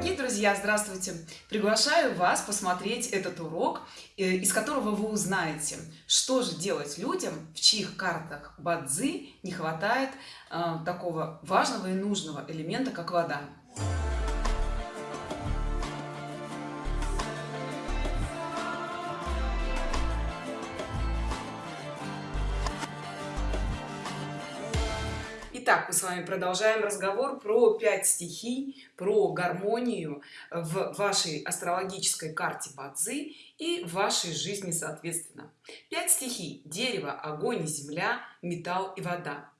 Дорогие друзья, здравствуйте! Приглашаю вас посмотреть этот урок, э, из которого вы узнаете, что же делать людям, в чьих картах Бадзи не хватает э, такого важного и нужного элемента, как вода. Итак, мы с вами продолжаем разговор про пять стихий, про гармонию в вашей астрологической карте Бадзи и в вашей жизни соответственно. Пять стихий – дерево, огонь, земля, металл и вода.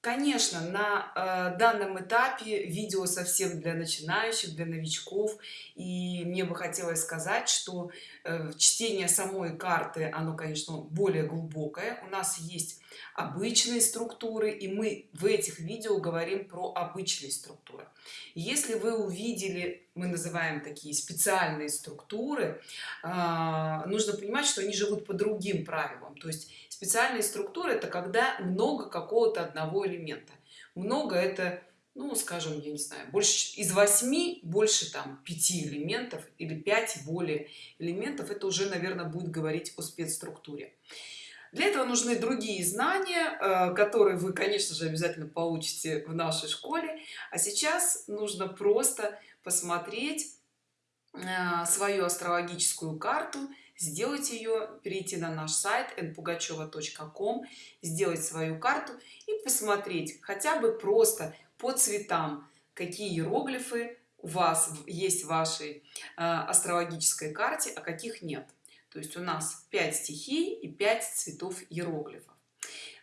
Конечно, на э, данном этапе видео совсем для начинающих, для новичков. И мне бы хотелось сказать, что э, чтение самой карты, оно, конечно, более глубокое. У нас есть обычные структуры, и мы в этих видео говорим про обычные структуры. Если вы увидели, мы называем такие специальные структуры, э, нужно понимать, что они живут по другим правилам. То есть специальные структуры это когда много какого-то одного элемента много это ну скажем я не знаю больше из восьми больше там пяти элементов или 5 более элементов это уже наверное будет говорить о спецструктуре для этого нужны другие знания э, которые вы конечно же обязательно получите в нашей школе. А сейчас нужно просто посмотреть э, свою астрологическую карту сделать ее перейти на наш сайт npugacheva.com сделать свою карту и посмотреть хотя бы просто по цветам какие иероглифы у вас есть в вашей э, астрологической карте а каких нет то есть у нас 5 стихий и 5 цветов иероглифов.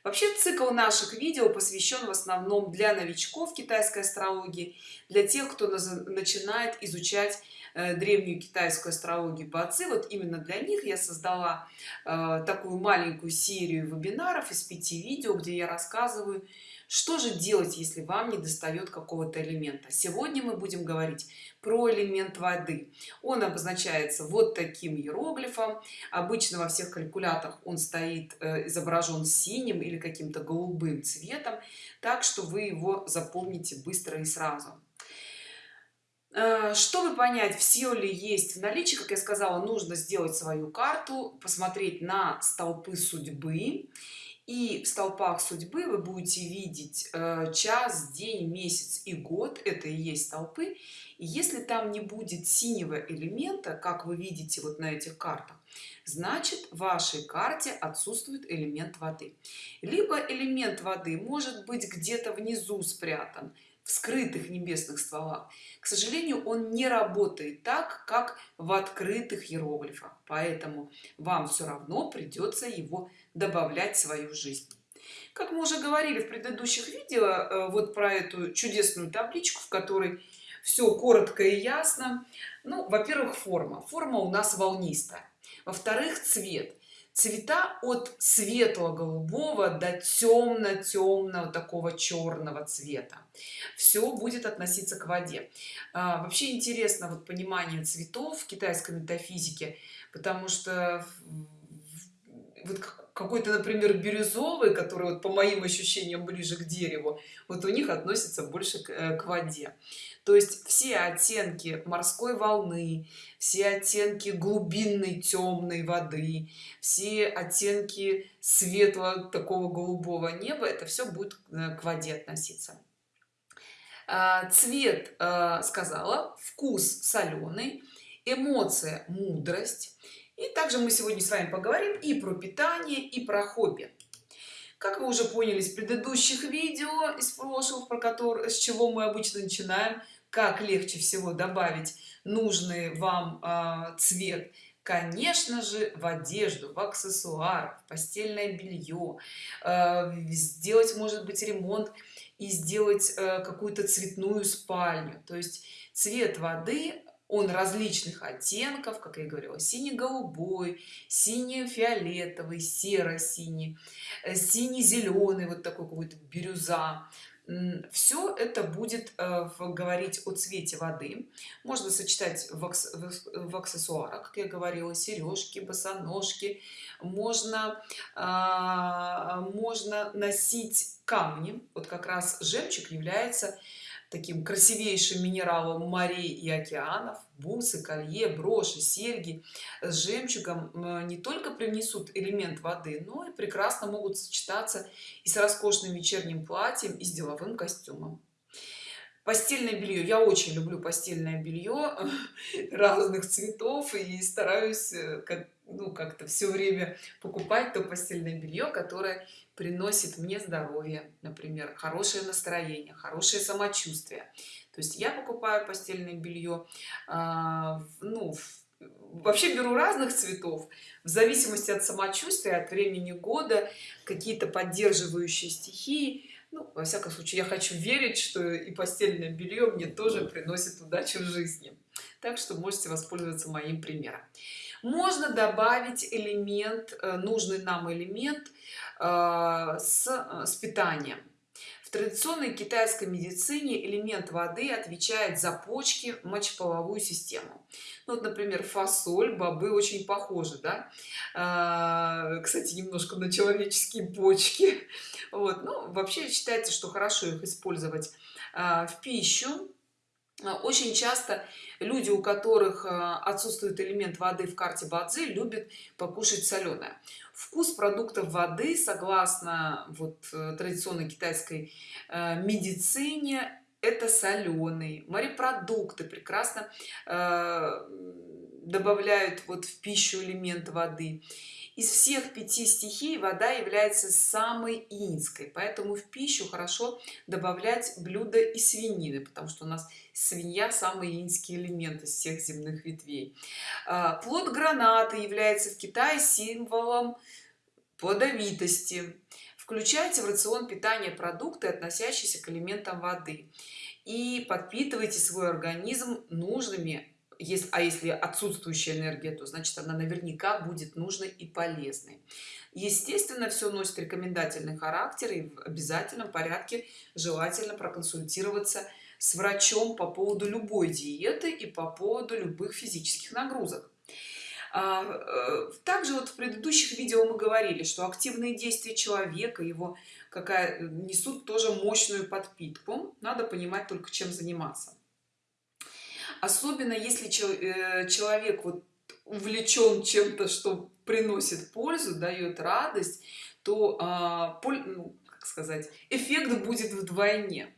Вообще цикл наших видео посвящен в основном для новичков китайской астрологии для тех кто начинает изучать древнюю китайскую астрологию по вот именно для них я создала э, такую маленькую серию вебинаров из пяти видео где я рассказываю что же делать если вам не достает какого-то элемента. Сегодня мы будем говорить про элемент воды. Он обозначается вот таким иероглифом. Обычно во всех калькуляторах он стоит э, изображен синим или каким-то голубым цветом так что вы его запомните быстро и сразу. Э, чтобы понять все ли есть в наличии как я сказала нужно сделать свою карту посмотреть на столпы судьбы. И в столпах судьбы вы будете видеть э, час день месяц и год. Это и есть столпы. И если там не будет синего элемента как вы видите вот на этих картах значит в вашей карте отсутствует элемент воды. Либо элемент воды может быть где-то внизу спрятан в скрытых небесных стволах. К сожалению он не работает так как в открытых иероглифах. Поэтому вам все равно придется его добавлять в свою жизнь. Как мы уже говорили в предыдущих видео э, вот про эту чудесную табличку в которой все коротко и ясно. Ну во-первых форма. Форма у нас волнистая. Во-вторых цвет цвета от светло-голубого до темно-темного такого черного цвета. Все будет относиться к воде. А, вообще интересно вот понимание цветов в китайской метафизике потому что вот какой-то например бирюзовый который вот по моим ощущениям ближе к дереву вот у них относится больше к, э, к воде. То есть все оттенки морской волны все оттенки глубинной темной воды все оттенки светлого такого голубого неба это все будет э, к воде относиться. А, цвет э, сказала вкус соленый эмоция мудрость и также мы сегодня с вами поговорим и про питание и про хобби. Как вы уже поняли из предыдущих видео из прошлых про которые с чего мы обычно начинаем как легче всего добавить нужный вам э, цвет? Конечно же в одежду в аксессуар в постельное белье э, сделать может быть ремонт и сделать э, какую-то цветную спальню. То есть цвет воды он различных оттенков как я говорила синий-голубой синий-фиолетовый серо-синий э, синий-зеленый вот такой какой-то бирюза. Все это будет э, говорить о цвете воды. Можно сочетать в, в аксессуарах как я говорила сережки босоножки. Можно а, можно носить камни. Вот как раз жемчуг является таким красивейшим минералом морей и океанов. Бусы колье броши серьги с жемчугом не только принесут элемент воды но и прекрасно могут сочетаться и с роскошным вечерним платьем и с деловым костюмом. Постельное белье. Я очень люблю постельное белье разных цветов и стараюсь э, как ну как-то все время покупать то постельное белье которое приносит мне здоровье например хорошее настроение хорошее самочувствие. То есть я покупаю постельное белье а, ну вообще беру разных цветов в зависимости от самочувствия от времени года какие-то поддерживающие стихии ну, во всяком случае я хочу верить что и постельное белье мне тоже приносит удачу в жизни так что можете воспользоваться моим примером. Можно добавить элемент э, нужный нам элемент э, с, э, с питанием. В традиционной китайской медицине элемент воды отвечает за почки мочеполовую систему. Ну, вот например фасоль бобы очень похожи да? кстати немножко на человеческие почки. Вот ну вообще считается что хорошо их использовать в пищу очень часто люди у которых а, отсутствует элемент воды в карте бадзи любят покушать соленое. Вкус продуктов воды согласно вот э, традиционной китайской э, медицине это соленый. Морепродукты прекрасно э, добавляют вот в пищу элемент воды из всех пяти стихий вода является самой инской поэтому в пищу хорошо добавлять блюда и свинины потому что у нас свинья самый инский элемент из всех земных ветвей. А, плод граната является в китае символом плодовитости. Включайте в рацион питания продукты относящиеся к элементам воды. И подпитывайте свой организм нужными если а если отсутствующая энергия то значит она наверняка будет нужной и полезной. Естественно все носит рекомендательный характер и в обязательном порядке желательно проконсультироваться с врачом по поводу любой диеты и по поводу любых физических нагрузок. А, э, также вот в предыдущих видео мы говорили что активные действия человека его какая несут тоже мощную подпитку. Надо понимать только чем заниматься особенно если э, человек вот увлечен чем-то что приносит пользу дает радость то а, ну, как сказать эффект будет вдвойне.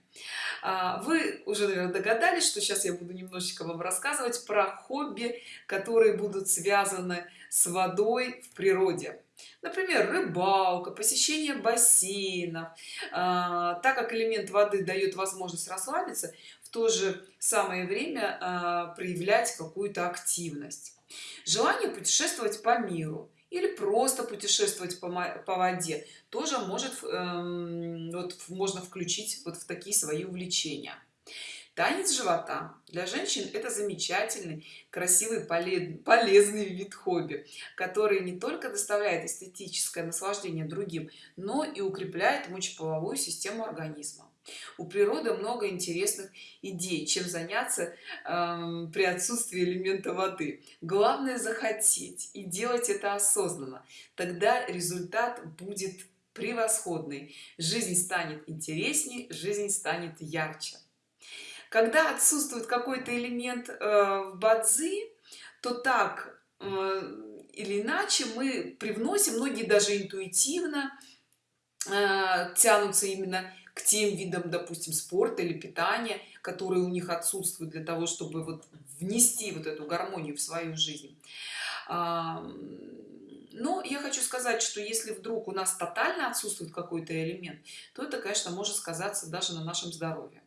А, вы уже наверное догадались что сейчас я буду немножечко вам рассказывать про хобби которые будут связаны с водой в природе. Например рыбалка посещение бассейнов. А, так как элемент воды дает возможность расслабиться то же самое время э, проявлять какую-то активность. Желание путешествовать по миру или просто путешествовать по, воде тоже может э, вот, можно включить вот в такие свои увлечения. Танец живота. Для женщин это замечательный красивый полезный вид хобби который не только доставляет эстетическое наслаждение другим но и укрепляет мочеполовую систему организма у природы много интересных идей чем заняться э, при отсутствии элемента воды. Главное захотеть и делать это осознанно. Тогда результат будет превосходный. Жизнь станет интересней жизнь станет ярче. Когда отсутствует какой-то элемент э, в бадзи то так э, или иначе мы привносим многие даже интуитивно э, тянутся именно к тем видам допустим спорта или питания которые у них отсутствуют для того чтобы вот внести вот эту гармонию в свою жизнь. Но я хочу сказать что если вдруг у нас тотально отсутствует какой-то элемент то это конечно может сказаться даже на нашем здоровье.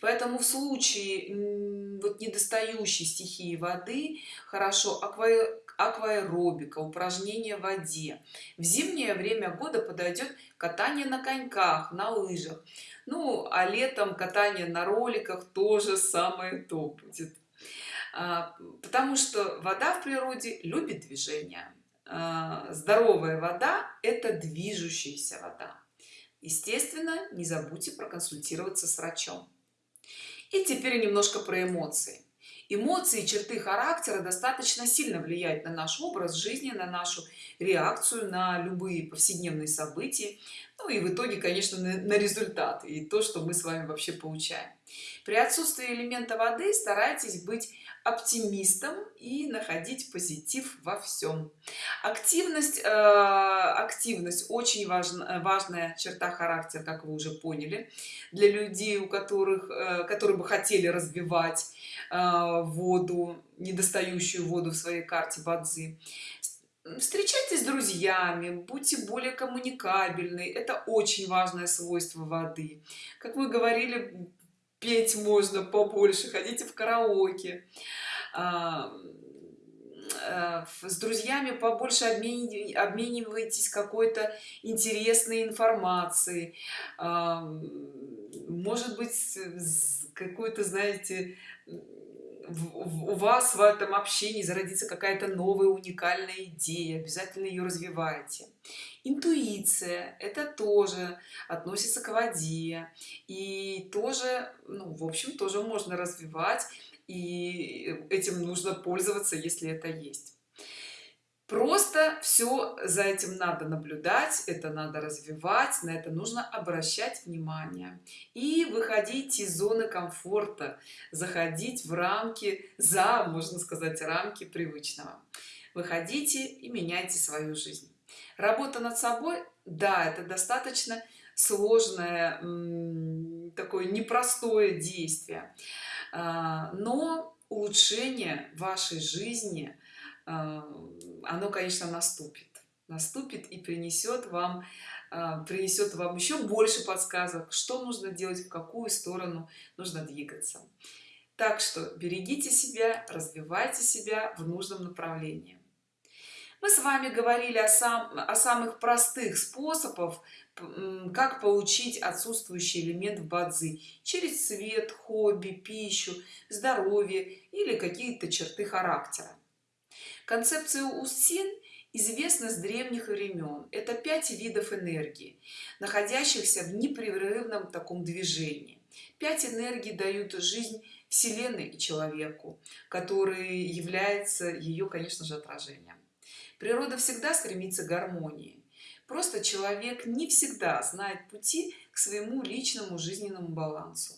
Поэтому в случае вот недостающей стихии воды хорошо акваэробика упражнения в воде. В зимнее время года подойдет катание на коньках на лыжах. Ну а летом катание на роликах тоже самое то будет. А, потому что вода в природе любит движение. А, здоровая вода это движущаяся вода. Естественно не забудьте проконсультироваться с врачом. И теперь немножко про эмоции эмоции черты характера достаточно сильно влияют на наш образ жизни на нашу реакцию на любые повседневные события ну и в итоге конечно на, на результат и то что мы с вами вообще получаем. При отсутствии элемента воды старайтесь быть оптимистом и находить позитив во всем. Активность э, активность очень важна, важная черта характера как вы уже поняли для людей у которых э, которые бы хотели развивать э, воду недостающую воду в своей карте бадзи встречайтесь с друзьями будьте более коммуникабельны. Это очень важное свойство воды. Как мы говорили петь можно побольше ходите в караоке. А, э, с друзьями побольше обменивайтесь какой-то интересной информацией. А, может быть какой-то знаете у вас в этом общении зародится какая-то новая уникальная идея обязательно ее развивайте интуиция это тоже относится к воде и тоже ну в общем тоже можно развивать и этим нужно пользоваться если это есть просто все за этим надо наблюдать это надо развивать на это нужно обращать внимание. И выходить из зоны комфорта заходить в рамки за можно сказать рамки привычного. Выходите и меняйте свою жизнь. Работа над собой да это достаточно сложное такое непростое действие. А, но улучшение вашей жизни оно конечно наступит. Наступит и принесет вам а, принесет вам еще больше подсказок что нужно делать в какую сторону нужно двигаться. Так что берегите себя развивайте себя в нужном направлении. Мы с вами говорили о, сам, о самых простых способов как получить отсутствующий элемент в бадзи через цвет хобби пищу здоровье или какие-то черты характера концепция устин известна с древних времен это пять видов энергии находящихся в непрерывном таком движении. Пять энергий дают жизнь вселенной и человеку который является ее конечно же отражением. Природа всегда стремится к гармонии. Просто человек не всегда знает пути к своему личному жизненному балансу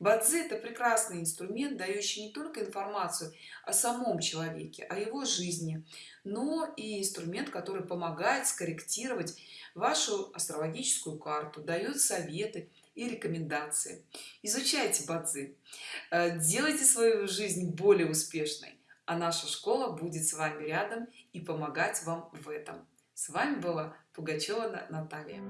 бадзи это прекрасный инструмент дающий не только информацию о самом человеке о его жизни но и инструмент который помогает скорректировать вашу астрологическую карту дает советы и рекомендации. Изучайте бадзи. Э, делайте свою жизнь более успешной а наша школа будет с вами рядом и помогать вам в этом. С вами была пугачева наталья